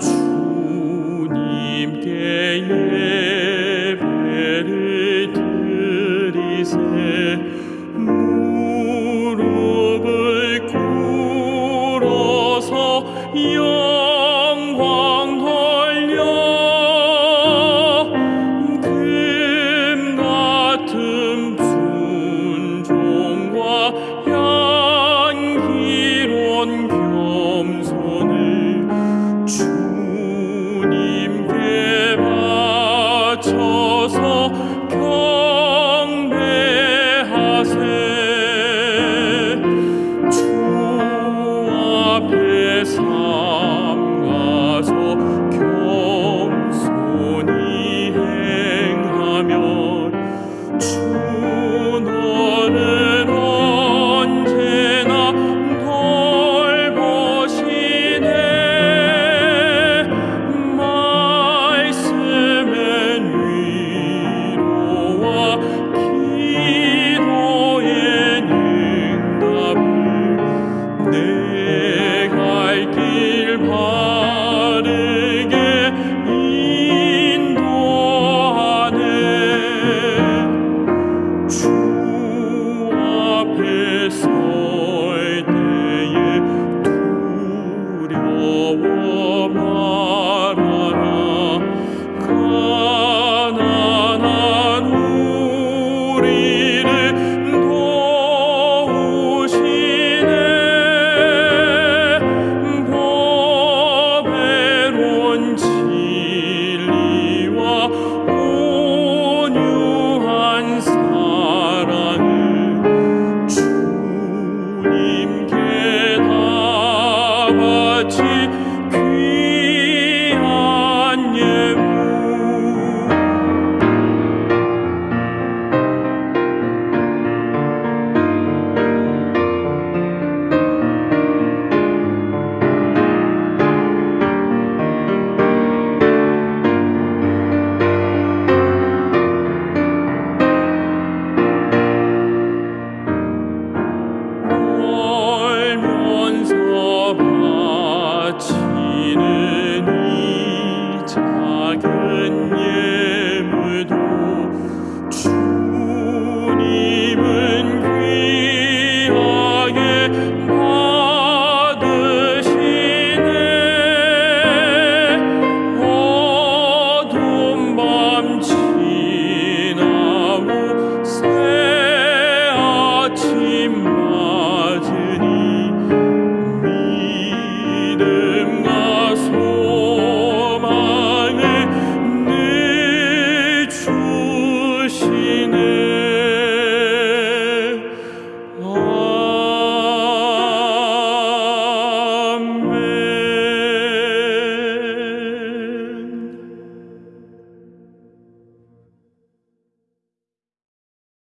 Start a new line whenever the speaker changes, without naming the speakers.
주님께 예배를 드리세. 무릎을 꿇어서 Oh. much.